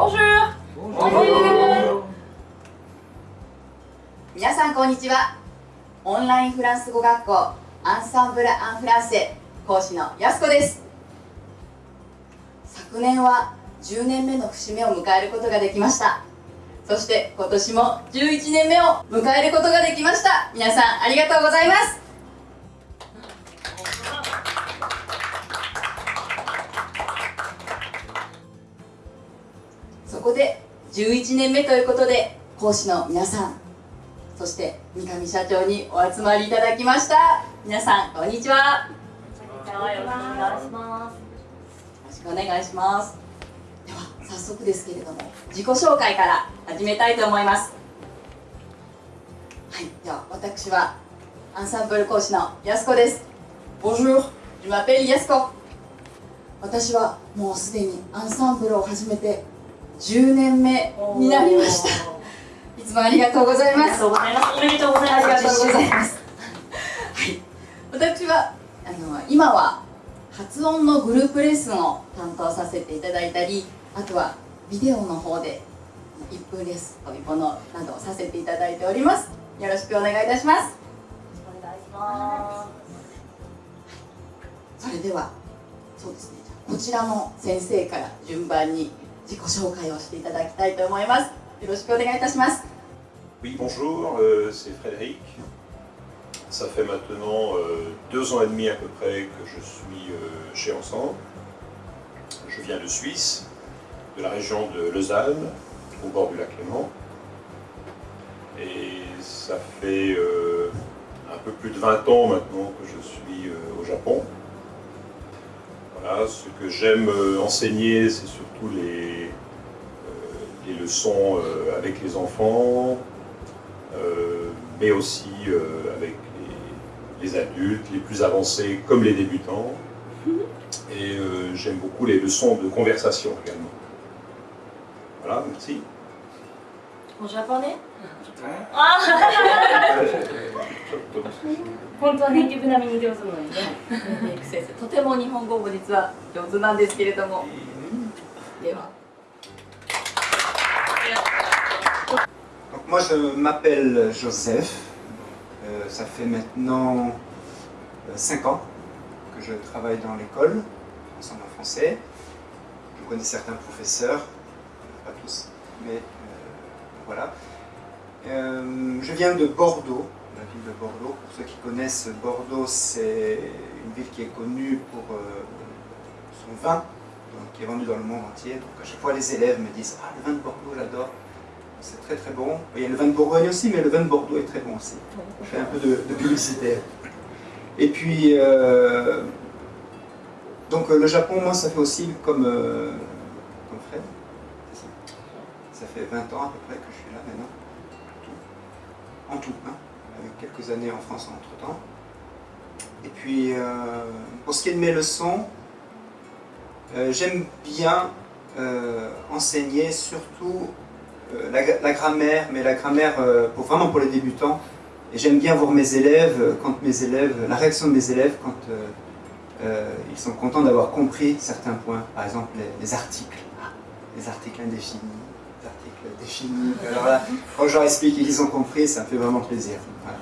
Bonjour! Bonjour. 皆さんこんにちは。オンラインフランス語学校アンサンブル・アン・フランセ講師のやすこです。昨年は10年目の節目を迎えることができました。そして今年も11年目を迎えることができました。皆さんありがとうございます。そこで11年目ということで講師の皆さんそして三上社長にお集まりいただきました。皆さんこんにちは。よろしくお願いします。よろしくお願いします。では早速ですけれども自己紹介から始めたいと思います。はいでは私はアンサンブル講師のやす。こです私はもうすでにアンサンブルを始めて10年目になりましたいつもありがとうございます。おめでとうございます。ありがとうございます。はい、私はあの今は発音のグループレッスンを担当させていただいたり、あとはビデオの方で1分レッスン飛び物などをさせていただいております。よろしくお願いいたします。お願いしまそれではそうですね。こちらの先生から順番に自己紹介をしていただきたいと思います。よろしくお願いいたします。 Oui, bonjour, euh, c'est Frédéric. Ça fait maintenant euh, deux ans et demi à peu près que je suis euh, chez Ensemble. Je viens de Suisse, de la région de Lausanne, au bord du lac Léman. Et ça fait euh, un peu plus de 20 ans maintenant que je suis euh, au Japon. Voilà, ce que j'aime euh, enseigner, c'est surtout les, euh, les leçons euh, avec les enfants, euh, mais aussi euh, avec les, les adultes, les plus avancés comme les débutants. Et euh, j'aime beaucoup les leçons de conversation également. Voilà, merci. す。おジャパネ？あ、本当はネイティブ並みに上手なのにね。メイク先生、とても日本語も実は上手なんですけれども、 では。Donc moi je m'appelle Joseph, Euh, ça fait maintenant 5 ans que je travaille dans l'école, ensemble en français. Je connais certains professeurs, pas tous, mais euh, voilà. Euh, je viens de Bordeaux, la ville de Bordeaux. Pour ceux qui connaissent Bordeaux, c'est une ville qui est connue pour euh, son vin, qui est vendu dans le monde entier. Donc à chaque fois les élèves me disent Ah le vin de Bordeaux j'adore. C'est très très bon. Il y a le vin de Bourgogne aussi, mais le vin de Bordeaux est très bon aussi. Je fais un peu de, publicité. Et puis, euh, donc le Japon, moi, ça fait aussi comme, euh, comme Fred. Ça fait 20 ans à peu près que je suis là maintenant. En tout. En tout, hein, avec quelques années en France entre-temps. Et puis, euh, pour ce qui est de mes leçons, euh, j'aime bien euh, enseigner surtout euh, la, la grammaire, mais la grammaire euh, pour, vraiment pour les débutants. Et j'aime bien voir mes élèves, euh, quand mes élèves, la réaction de mes élèves quand euh, euh, ils sont contents d'avoir compris certains points. Par exemple, les, les articles. Ah, les articles indéfinis, les articles définis. Alors là, quand je leur explique et qu'ils ont compris, ça me fait vraiment plaisir. Voilà.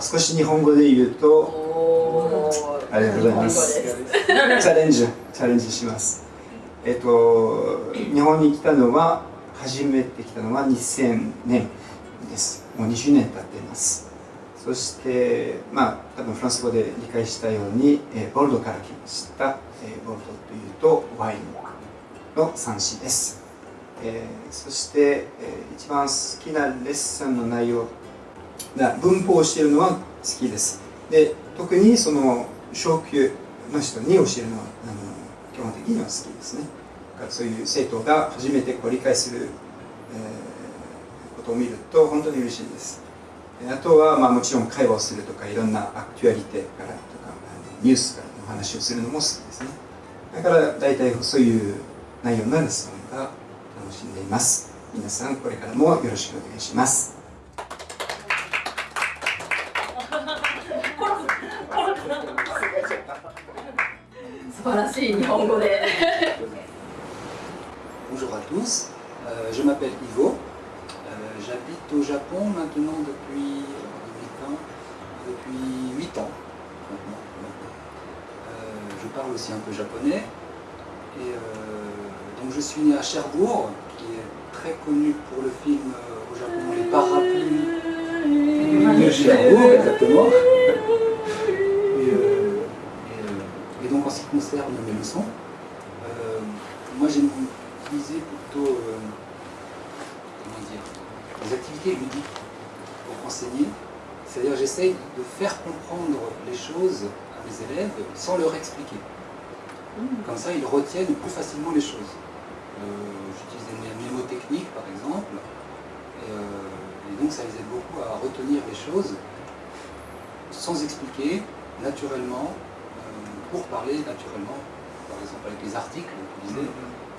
少し日本語で言うと、おー ありがとうございます。チャレンジ、チャレンジします。えっと、日本に来たのは、初めて来たのは2000年です。もう20年経っています。そして、まあ、多分フランス語で理解したように、えーボルドから来ました。えーボルドというと、ワインの産地です。えーそして、えー一番好きなレッスンの内容文法を教えるのは好きです。で特にその小級の人に教えるのはあの基本的には好きですね。だからそういう生徒が初めてこう理解する、えーことを見ると本当に嬉しいです。あとは、まあ、もちろん会話をするとかいろんなアクチュアリティからとかニュースからの話をするのも好きですね。だから大体そういう内容のレッスンが楽しんでいます。皆さんこれからもよろしくお願いします。素晴らしい日本語で Bonjour à tous, Euh, je m'appelle Ivo, Euh, j'habite au Japon maintenant depuis, euh, 2020, depuis 8 ans maintenant. Euh, je parle aussi un peu japonais et euh, donc je suis né à Cherbourg qui est très connu pour le film euh, au Japon Les Parapluies de Cherbourg exactement. Concerne mes leçons, euh, moi j'ai utilisé plutôt euh, comment dire, des activités ludiques pour enseigner. C'est-à-dire j'essaye de faire comprendre les choses à mes élèves sans leur expliquer. Comme ça, ils retiennent plus facilement les choses. Euh, J'utilise des mémotechniques, par exemple, et, euh, et donc ça les aide beaucoup à retenir les choses sans expliquer, naturellement, pour parler naturellement. Par exemple, avec les articles, vous disiez,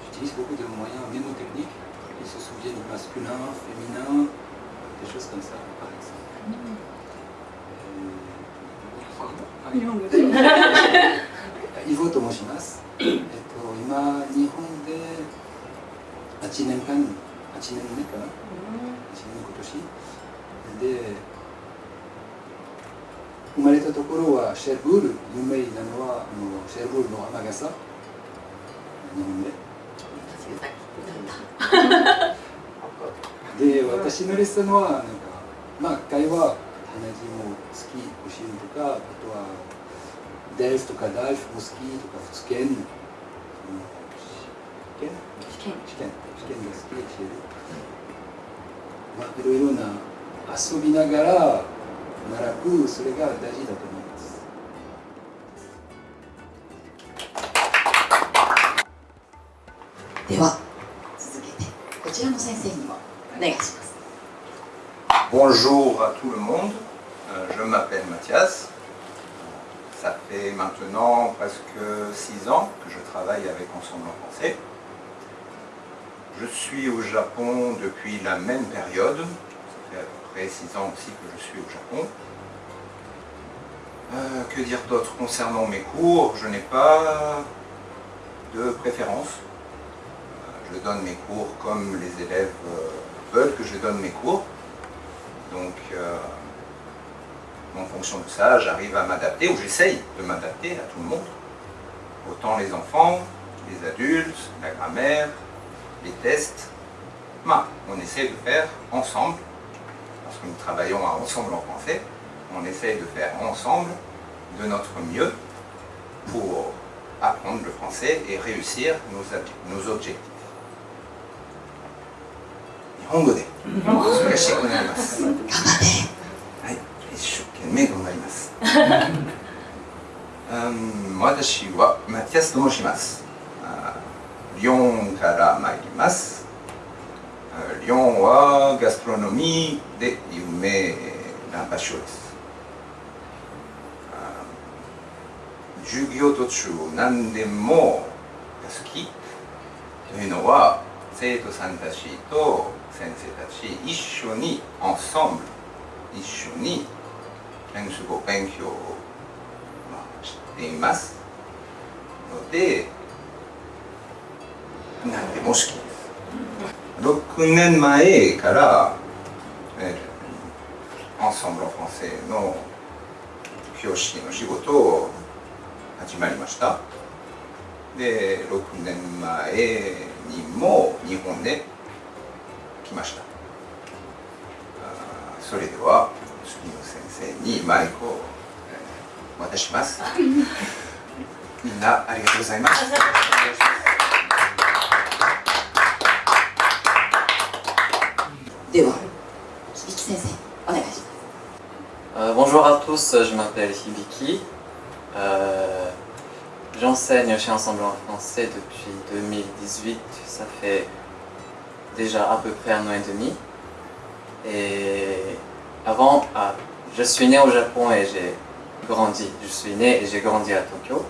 j'utilise beaucoup de moyens mémotechniques. Ils se souviennent du masculin, féminin, des choses comme ça, par exemple. Euh, 日本語でイボと申します。えっと、今、日本で8年間、8年目かな ?8 年今年。で、 生まれたところはシェルブール、有名なのはあのシェルブールの雨傘、日本で。で、私のレッスンは、なんか、まあ、会話、話も好き、教えるとか、あとは、デルフとかダルフも好きとか、普通研、試験？試験。試験。試験が好きで教える。まあ、いろいろな遊びながら 習く、それが大事だと思います。では続けてこちらの先生にもお願いします Bonjour à tout le monde, Euh, je m'appelle Mathias. Ça fait maintenant presque six ans que je travaille avec Ensemble en français. Je suis au Japon depuis la même période, ça fait près six ans aussi que je suis au Japon. Euh, que dire d'autre concernant mes cours? Je n'ai pas de préférence. Euh, Je donne mes cours comme les élèves euh, veulent que je donne mes cours. Donc, en fonction de ça, j'arrive à m'adapter, ou j'essaye de m'adapter à tout le monde. Autant les enfants, les adultes, la grammaire, les tests. On essaie de faire ensemble, parce que nous travaillons ensemble en français, on essaye de faire ensemble de notre mieux pour apprendre le français et réussir nos, ob- nos objectifs. 日本語で難しくなります。頑張ってはい、一生懸命頑張ります。うん私はマティアスと申します。あリヨンから参ります。 あリヨンはガストロノミーで有名な場所です。授業途中何でも好きというのは生徒さんたちと先生たち一緒にエンソンブル一緒にフランス語勉強をしていますので何でも好きです6年前から、えー、エンソンブル・フランセの教師の仕事を始まりました。で6年前にも日本で来ました。それでは次の先生にマイクをえー渡します。みんなありがとうございます では響先生お願いします Euh, bonjour à tous, je m'appelle Hibiki. Euh, J'enseigne chez Ensemble en français depuis 2018, ça fait déjà à peu près un an et demi. Et avant, ah, je suis né au Japon et j'ai grandi. Je suis né et j'ai grandi à Tokyo.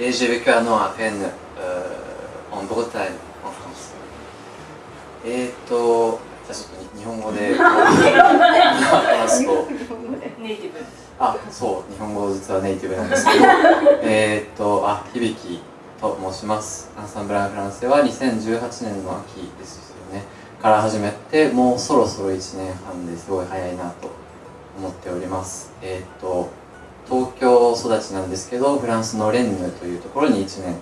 Et j'ai vécu un an à Rennes, euh, en Bretagne, en France. Et to, じゃあちょっと日本語で。話すと。ネイティブあ、そう、日本語実はネイティブなんですけど、えーっと、あ、響と申します。アンサンブル・アン・フランセは2018年の秋ですよね。から始めてもうそろそろ1年半ですごい早いなと思っております。えっ、と東京育ちなんですけどフランスのレンヌというところに1年、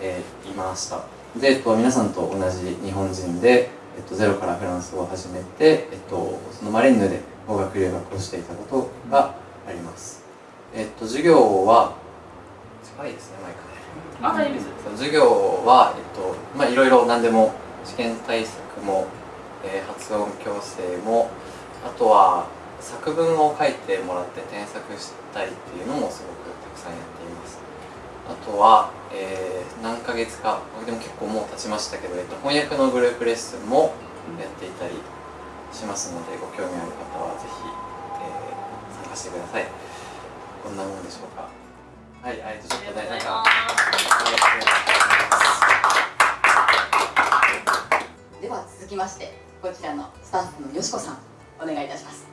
えーいました。で、えっと、皆さんと同じ日本人で、えっと、ゼロからフランス語を始めて、えっと、そのまあレンヌで語学留学をしていたことがあります。えっと授業は近いですねマイクね。あで授業は、えっとまあ、いろいろ何でも試験対策も、えー発音矯正もあとは作文を書いてもらって添削したりっていうのもすごくたくさんやっています。あとは、えー何ヶ月か。でも結構もう経ちましたけど、えっと、翻訳のグループレッスンもやっていたりしますのでご興味ある方はぜひ、えー参加してください。こんなもんでしょうか。はい、えっとちょっとねなんかでは続きましてこちらのスタッフのよしこさんお願いいたします。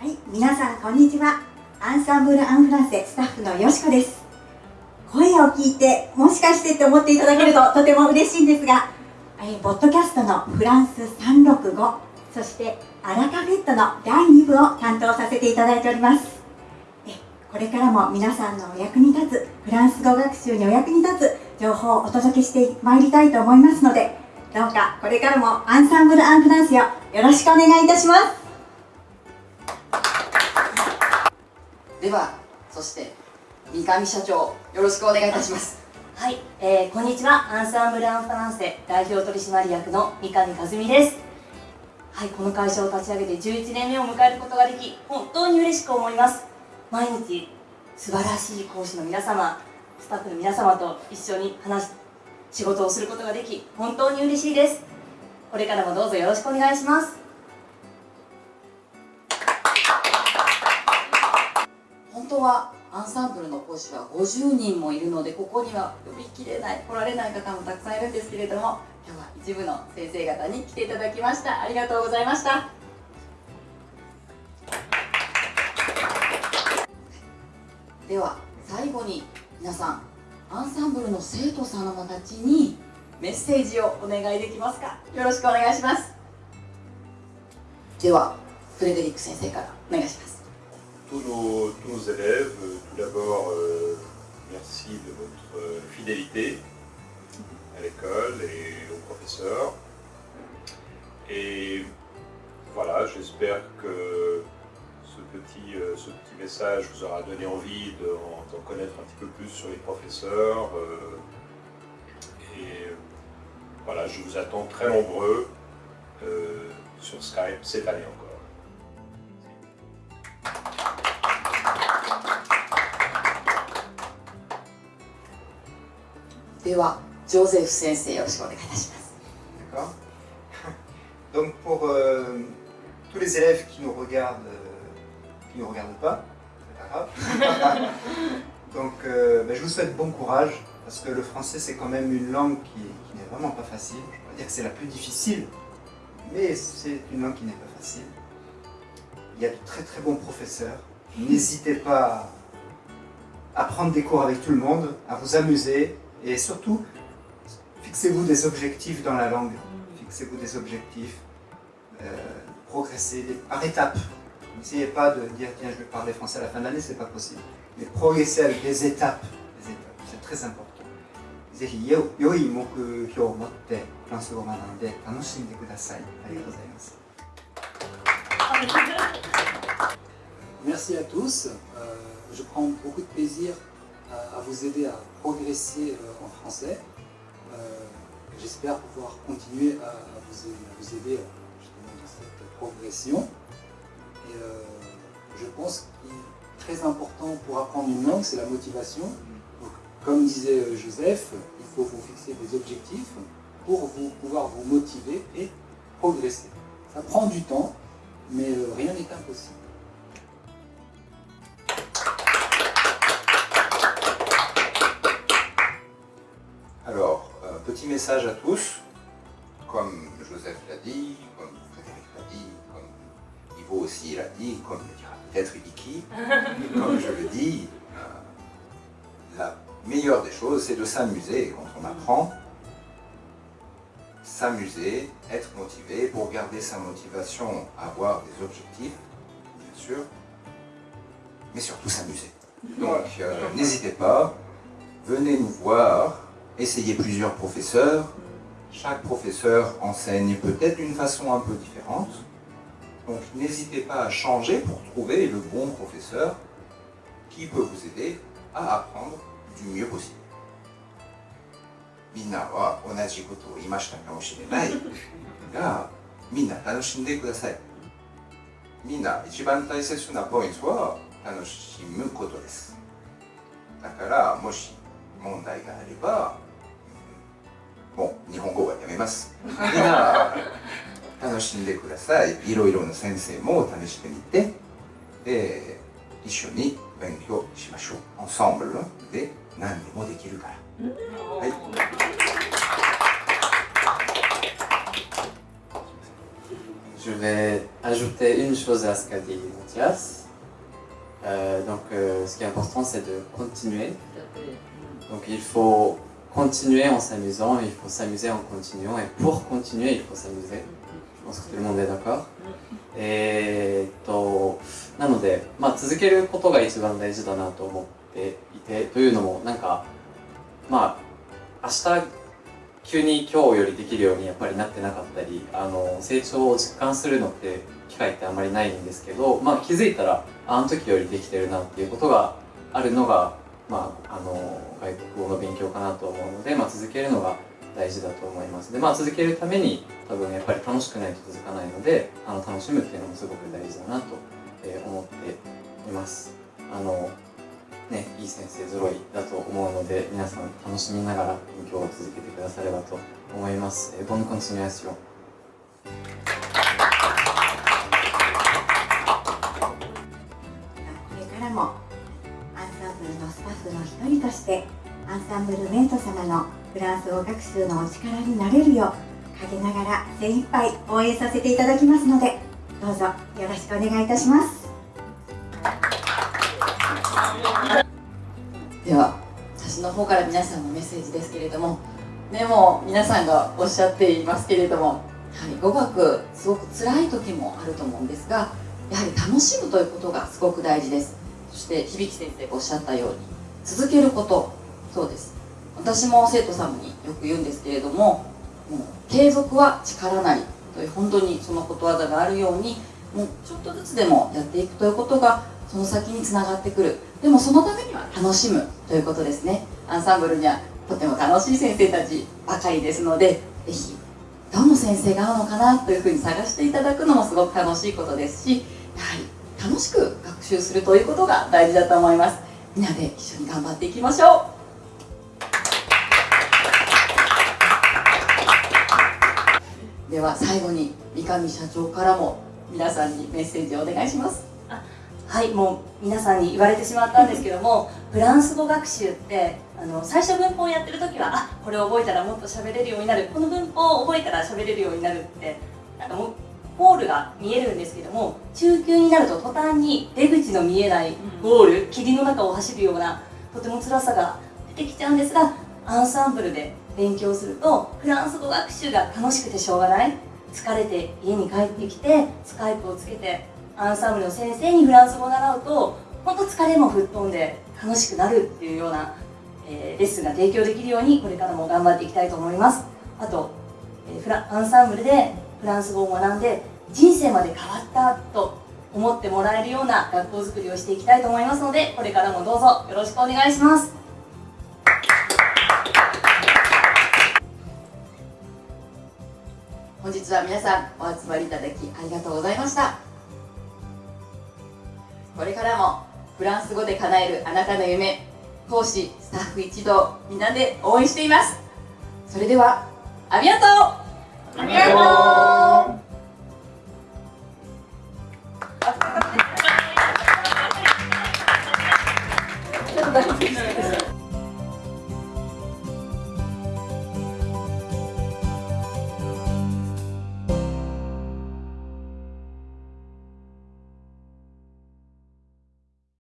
はい、皆さんこんにちは。アンサンブル・アンフランセスタッフのよしこです。声を聞いて、もしかしてって思っていただけると とても嬉しいんですが、えーポッドキャストのフランス365、そしてアラカフェットの第2部を担当させていただいております。えこれからも皆さんのお役に立つ、フランス語学習にお役に立つ情報をお届けしてまいりたいと思いますので、どうかこれからもアンサンブル・アンフランセをよろしくお願いいたします。ではそして三上社長よろしくお願いいたします。はい、えー、こんにちは。アンサンブル・アン・フランセ代表取締役の三上和美です。はいこの会社を立ち上げて11年目を迎えることができ本当に嬉しく思います。毎日素晴らしい講師の皆様スタッフの皆様と一緒に話し仕事をすることができ本当に嬉しいです。これからもどうぞよろしくお願いします。本当はアンサンブルの講師は50人もいるのでここには呼びきれない来られない方もたくさんいるんですけれども今日は一部の先生方に来ていただきました。ありがとうございました。では最後に皆さんアンサンブルの生徒様たちにメッセージをお願いできますか。よろしくお願いします。ではフレデリック先生からお願いします。Tous nos, tous nos élèves, euh, tout d'abord, euh, merci de votre fidélité à l'école et aux professeurs. Et voilà, j'espère que ce petit, euh, ce petit message vous aura donné envie d'en connaître un petit peu plus sur les professeurs. et voilà, je vous attends très nombreux sur Skype cette année encore. ではジョゼフ先生よろしくお願いいたします D'accord Donc pour euh, tous les élèves qui nous regardent, euh, qui ne nous regardent pas, c'est pas grave. Donc euh, ben, je vous souhaite bon courage parce que le français c'est quand même une langue qui, qui n'est vraiment pas facile. Je ne vais pas dire que c'est la plus difficile, mais c'est une langue qui n'est pas facile. Il y a de très très bons professeurs. N'hésitez pas à prendre des cours avec tout le monde, à vous amuser et surtout fixez-vous des objectifs dans la langue. Fixez-vous des objectifs, euh, progressez des- par étapes. N'essayez pas de dire tiens je vais parler français à la fin de l'année, c'est pas possible. Mais progressez avec des étapes. Des étapes. C'est très important. ぜひよ良い目標を持ってフランス語を学んで楽しんでください。ありがとうございます。 Merci à tous. Euh, je prends beaucoup de plaisir à, vous aider à progresser euh, en français. Euh, J'espère pouvoir continuer à, vous, aider, euh, dans cette progression. Je pense qu'il est très important pour apprendre une langue, c'est la motivation. Comme disait Joseph, il faut vous fixer des objectifs pour pouvoir vous motiver et progresser. Ça prend du temps, mais rien n'est impossible. Petit message à tous. Comme Joseph l'a dit, comme Frédéric l'a dit, comme Ivo aussi l'a dit, comme le dira peut-être Ibiki, comme je le dis, euh, la meilleure des choses, c'est de s'amuser. Quand on apprend, s'amuser, être motivé, pour garder sa motivation, avoir des objectifs, bien sûr, mais surtout s'amuser. Donc euh, n'hésitez pas, venez nous voir, essayez plusieurs professeurs. Chaque professeur enseigne peut-être d'une façon un peu différente. Donc n'hésitez pas à changer pour trouver le bon professeur qui peut vous aider à apprendre du mieux possible. みんなは同じことを言いましたかもしれないがみんな楽しんでくださいみんな一番大切なポイントは楽しむことですだからもし問題があればうん もう日本語はやめますみんな楽しんでくださいいろいろな先生も試してみてで一緒に勉強しましょうエンサンブルで何でもできるからはい Je vais ajouter une chose à ce qu'a dit Mathias. Euh, donc, euh, ce qui est important, c'est de continuer. Donc, il faut continuer en s'amusant, il faut s'amuser en continuant, et pour continuer, il faut s'amuser. Je pense que tout le monde est d'accord? えーっと、なので、まあ、続けることが一番大事だなと思っていて、というのも、なんか、まあ、明日急に今日よりできるようにやっぱりなってなかったりあの成長を実感するのって機会ってあまりないんですけど、まあ、気づいたらあの時よりできてるなっていうことがあるのが、まあ、あの外国語の勉強かなと思うので、まあ、続けるのが大事だと思いますで、まあ、続けるために多分やっぱり楽しくないと続かないのであの楽しむっていうのもすごく大事だなとえー思っていますあのね、いい先生揃いだと思うので皆さん楽しみながら勉強を続けてくださればと思います。えー Bonne continuation. これからもアンサンブルのスタッフの一人としてアンサンブルメント様のフランス語学習のお力になれるよう陰ながら精一杯応援させていただきますのでどうぞよろしくお願いいたします。では私の方から皆さんのメッセージですけれどもでも皆さんがおっしゃっていますけれども、はい、語学すごく辛い時もあると思うんですがやはり楽しむということがすごく大事です。そして響先生がおっしゃったように続けることそうです。私も生徒様によく言うんですけれどももう継続は力なりという本当にそのことわざがあるようにもうちょっとずつでもやっていくということがその先につながってくる。でもそのためには楽しむということですね。アンサンブルにはとても楽しい先生たちばかりですのでぜひどの先生が合うのかなというふうに探していただくのもすごく楽しいことですしやはり楽しく学習するということが大事だと思います。みんなで一緒に頑張っていきましょう。では最後に三上社長からも皆さんにメッセージをお願いします。はいもう皆さんに言われてしまったんですけどもフランス語学習ってあの最初文法をやってる時はあこれを覚えたらもっと喋れるようになる。この文法を覚えたら喋れるようになるってなんかもうゴールが見えるんですけども中級になると途端に出口の見えないゴール霧の中を走るようなとても辛さが出てきちゃうんですがアンサンブルで勉強するとフランス語学習が楽しくてしょうがない。疲れて家に帰ってきてスカイプをつけてアンサンブルの先生にフランス語を習うと本当疲れも吹っ飛んで楽しくなるっていうような、えーレッスンが提供できるようにこれからも頑張っていきたいと思います。あと、えーフラアンサンブルでフランス語を学んで人生まで変わったと思ってもらえるような学校づくりをしていきたいと思いますのでこれからもどうぞよろしくお願いします。本日は皆さんお集まりいただきありがとうございました。これからもフランス語で叶えるあなたの夢講師スタッフ一同みんなで応援しています。それではありがとう。ありがとう。